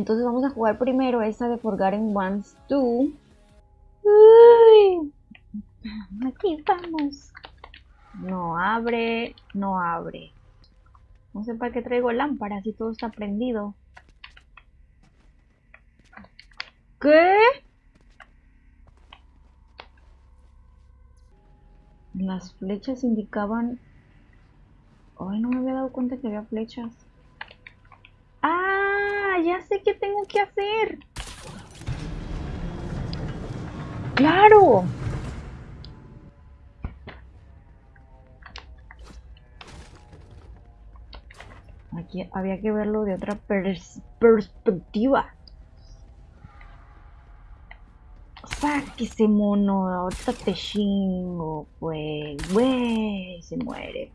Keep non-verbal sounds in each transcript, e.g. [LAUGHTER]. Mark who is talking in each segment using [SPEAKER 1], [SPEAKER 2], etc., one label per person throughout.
[SPEAKER 1] Entonces vamos a jugar primero esa de Forgotten Ones 2. Uy, aquí vamos. No abre, no abre. No sé para qué traigo lámparas si todo está prendido. ¿Qué? Las flechas indicaban... Ay, no me había dado cuenta que había flechas. Ya sé qué tengo que hacer. ¡Claro! Aquí había que verlo de otra perspectiva. ese mono, ahorita te chingo, pues, güey, se muere.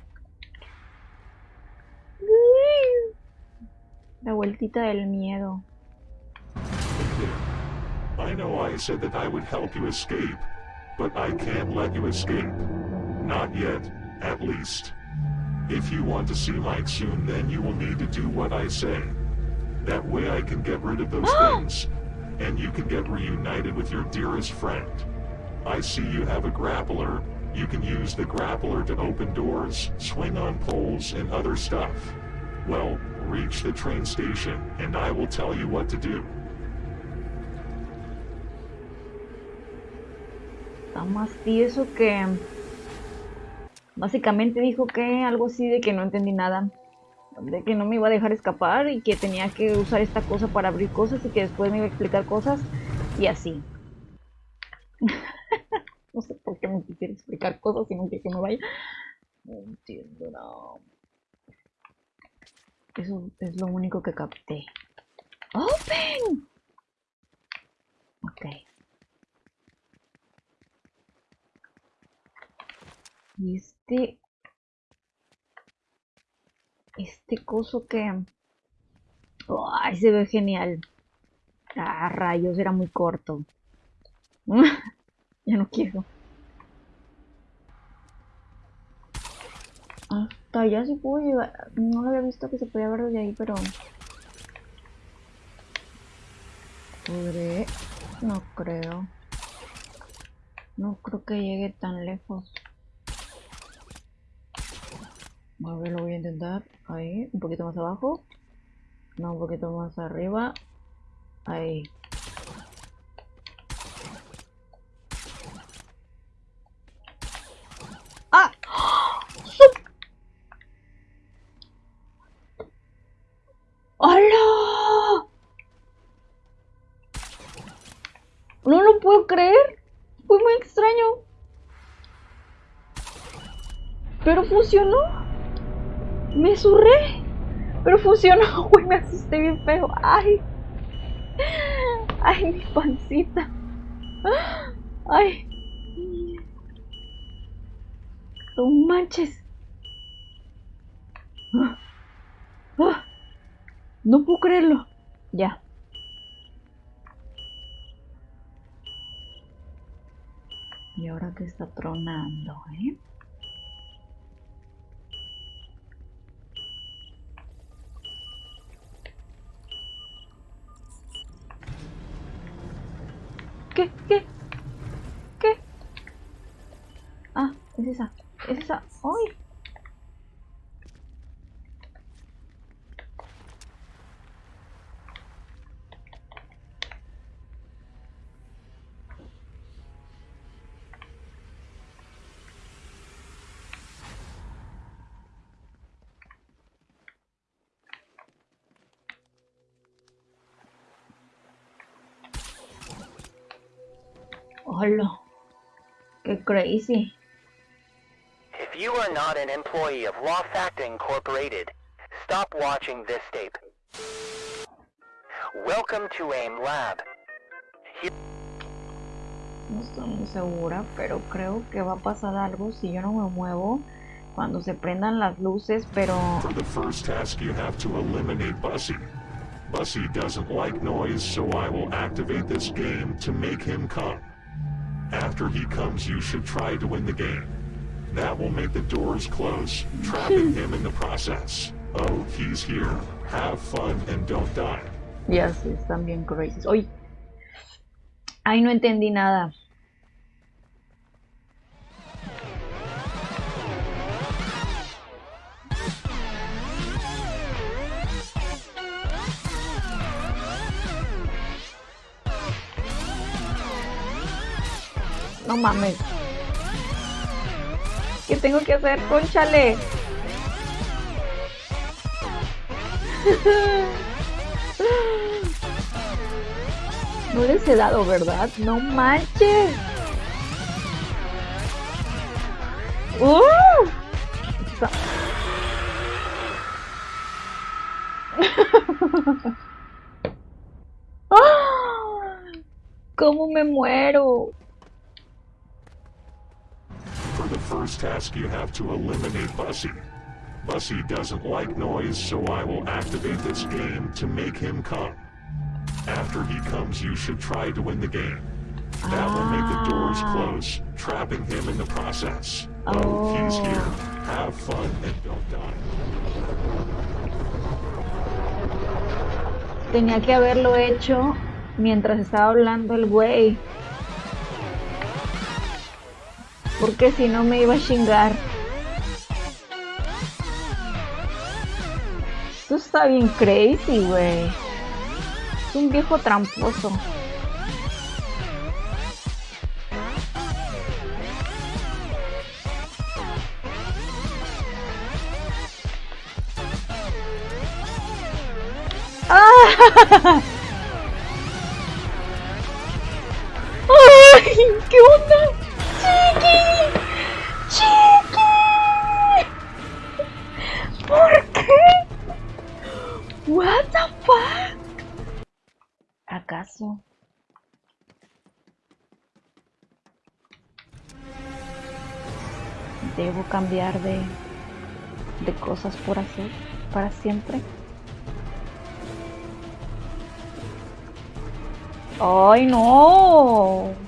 [SPEAKER 1] La vueltita del miedo.
[SPEAKER 2] I know I said that I would help you escape, but I can't let you escape. Not yet, at least. If you want to see Mike soon, then you will need to do what I say. That way I can get rid of those [GASPS] things, and you can get reunited with your dearest friend. I see you have a grappler. You can use the grappler to open doors, swing on poles, and other stuff. Well, reach the train station, and I will tell you what to do.
[SPEAKER 1] Más tieso que... Básicamente dijo que algo así de que no entendí nada. De que no me iba a dejar escapar y que tenía que usar esta cosa para abrir cosas y que después me iba a explicar cosas y así. [LAUGHS] no sé por qué me quisiera explicar cosas y no quiere que me vaya. No entiendo, no. Eso es lo único que capté. ¡Open! Ok. Y este... Este coso que... ¡Ay, se ve genial! Ah, rayos, era muy corto. [LAUGHS] ya no quiero. Allá sí puedo llegar. No lo había visto que se podía ver desde ahí, pero... ¿Podré? No creo. No creo que llegue tan lejos. A ver, lo voy a intentar. Ahí, un poquito más abajo. No, un poquito más arriba. Ahí. ¡Ah! ¡Hola! No lo puedo creer. Fue muy extraño. Pero funcionó. Me surré. Pero funcionó, [LAUGHS] güey, me asusté bien feo. Ay. Ay, mi pancita. Ay. No manches. No puedo creerlo. Ya. Y ahora que está tronando, ¿eh? ¿Qué? ¿Qué? ¿Qué? Ah, es esa. Es esa. ¡Ay! Hola. Qué crazy.
[SPEAKER 3] If you are not an employee of Lofact Incorporated, stop watching this tape. Welcome to AIM Lab. Here
[SPEAKER 1] No estoy muy segura, pero creo que va a pasar algo si yo no me muevo cuando se prendan las luces, pero...
[SPEAKER 2] For the first task you have to eliminate Bussy. Bussy doesn't like noise, so I will activate this game to make him come. After he comes, you should try to win the game. That will make the doors close, trapping [LAUGHS] him in the process. Oh, he's here. Have fun and don't die.
[SPEAKER 1] Ya sé, están bien crazy. Ay, ay, no entendí nada. No mames. ¿Qué tengo que hacer? Conchale. [LAUGHS] No eres dado, ¿verdad? No manches. ¡Uh! [LAUGHS] ¡Ah! ¿Cómo me muero?
[SPEAKER 2] First task, you have to eliminate Bussy. Bussy doesn't like noise, so I will activate this game to make him come. After he comes, you should try to win the game. That will make the doors
[SPEAKER 1] Ah.
[SPEAKER 2] close, trapping him in the process. Oh, he's
[SPEAKER 1] Oh.
[SPEAKER 2] here. Have fun and don't die.
[SPEAKER 1] Tenía que haberlo hecho mientras estaba hablando el güey. Porque si no me iba a chingar. Esto está bien crazy, güey. Es un viejo tramposo. ¡Ah! [LAUGHS] ¡Ay! ¿Qué onda? What the fuck? ¿Acaso? ¿Debo cambiar de, de cosas por hacer para siempre? ¡Ay, no!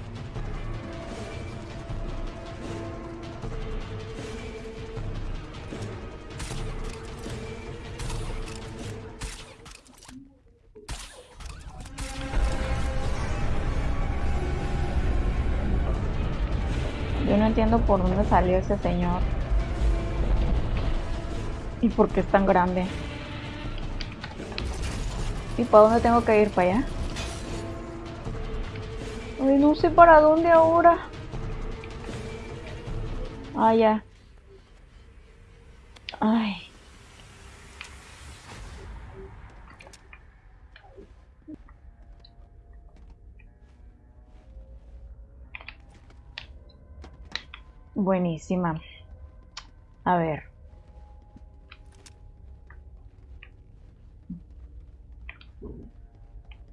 [SPEAKER 1] Por dónde salió ese señor. ¿Y por qué es tan grande? ¿Y para dónde tengo que ir? ¿Para allá? Ay, no sé para dónde ahora. Ah. Ay. Buenísima. A ver.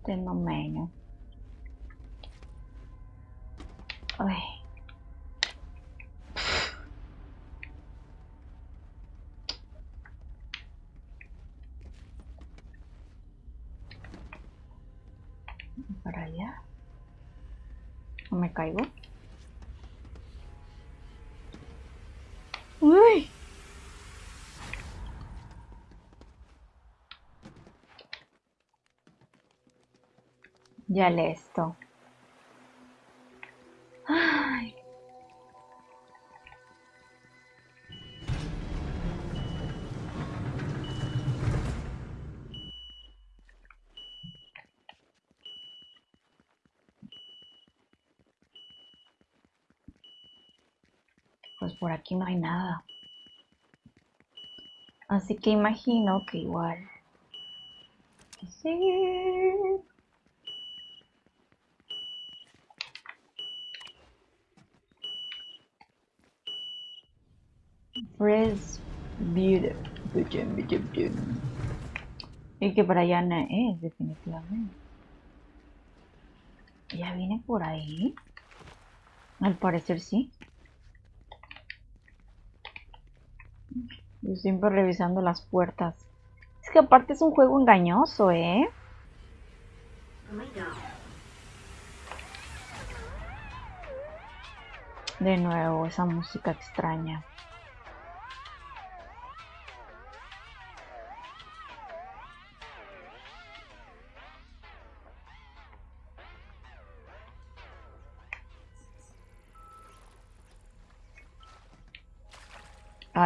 [SPEAKER 1] Fenómeno. Ay. Para allá. ¿No me caigo? Uy. Ya listo. Ay. Pues por aquí no hay nada. Así que imagino que igual. sí. Fresh Beauty. Y que para allá no es, definitivamente. ¿Ya viene por ahí? Al parecer sí. Yo siempre revisando las puertas. Es que aparte es un juego engañoso, ¿eh? De nuevo, esa música extraña.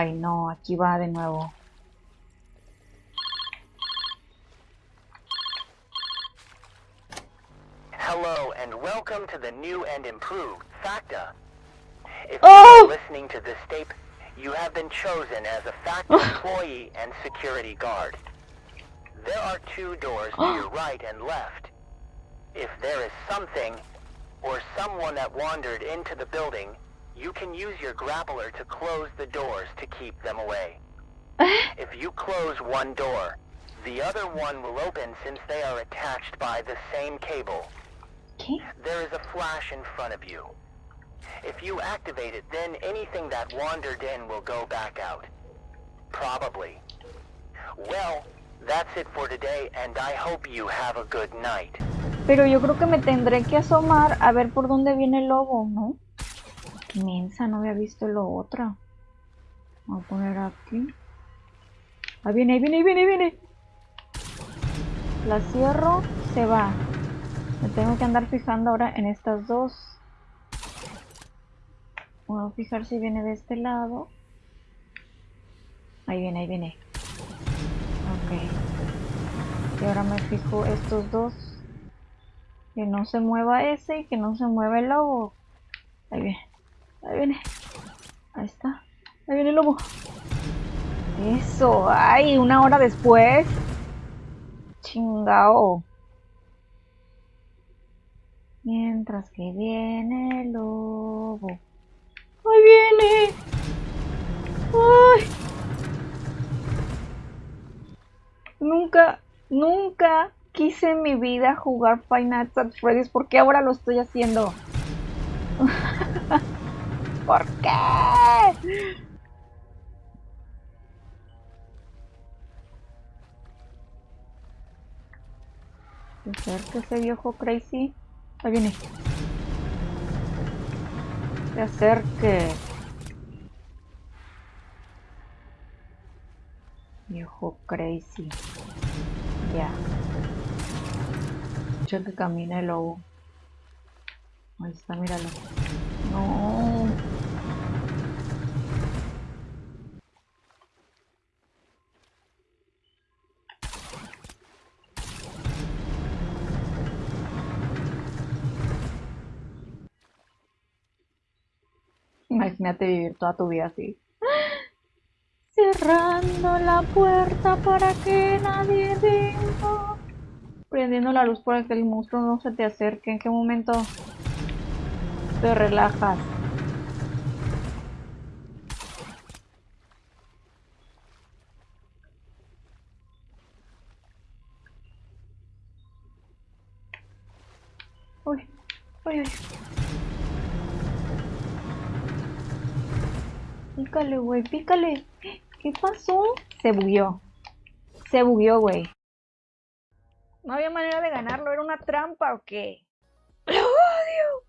[SPEAKER 1] Ay, no, aquí va de nuevo.
[SPEAKER 3] Hello and welcome to the new and improved FACTA. If
[SPEAKER 1] Oh!
[SPEAKER 3] you are listening to this tape, you have been chosen as a FACTA [LAUGHS] employee and security guard. There are two doors to your [GASPS] right and left. If there is something or someone that wandered into the building, you can use your grappler to close the doors to keep them away. [LAUGHS] If you close one door, the other one will open since they are attached by the same cable.
[SPEAKER 1] ¿Qué?
[SPEAKER 3] There is a flash in front of you. If you activate it, then anything that wandered in will go back out. Probably. Well, that's it for today, and I hope you have a good night.
[SPEAKER 1] Pero yo creo que me tendré que asomar a ver por dónde viene el lobo, ¿no? Mensa, no había visto lo otra. Voy a poner aquí. Ahí viene, ahí viene, ahí viene, viene. La cierro, se va. Me tengo que andar fijando ahora en estas dos. Voy a fijar si viene de este lado. Ahí viene, ahí viene. Ok. Y ahora me fijo estos dos. Que no se mueva ese y que no se mueva el lobo. Ahí viene. Ahí viene. Ahí está. Ahí viene el lobo. Eso. Ay, una hora después. Chingao. Mientras que viene el lobo. Ahí viene. Ay. Nunca, nunca quise en mi vida jugar Nights at Freddy's. ¿Por qué ahora lo estoy haciendo? [LAUGHS] ¿Por qué? Acerca ese viejo crazy. Ahí viene. Se acerque. Viejo crazy. Ya. Escucha que camina el lobo. Ahí está, míralo. No. Imagínate vivir toda tu vida así. Cerrando la puerta para que nadie venga. Prendiendo la luz para que el monstruo no se te acerque. ¿En qué momento te relajas? Uy, uy, uy. Pícale, güey, pícale. ¿Qué pasó? Se bugueó. Se bugueó, güey. No había manera de ganarlo, ¿era una trampa o qué? ¡Lo odio!